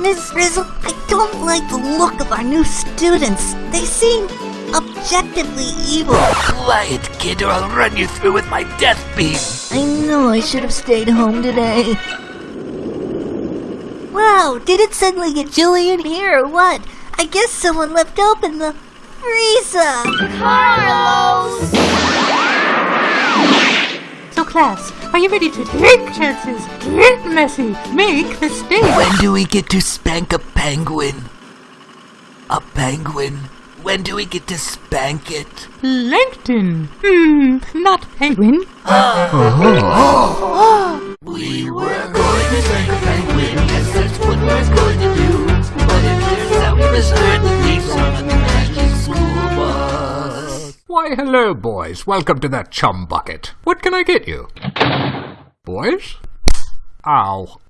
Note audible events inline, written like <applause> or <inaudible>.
Miss Frizzle, I don't like the look of our new students. They seem objectively evil. Quiet, kid, or I'll run you through with my death beam. I know I should have stayed home today. Wow, did it suddenly get chilly in here or what? I guess someone left open the freezer. Carlos! So class, are you ready to take chances, get messy, make mistakes? When do we get to spank a penguin? A penguin? When do we get to spank it? Plankton. Hmm, not penguin. <gasps> We were going to spank Why, hello, boys. Welcome to that chum bucket. What can I get you? Boys? Ow.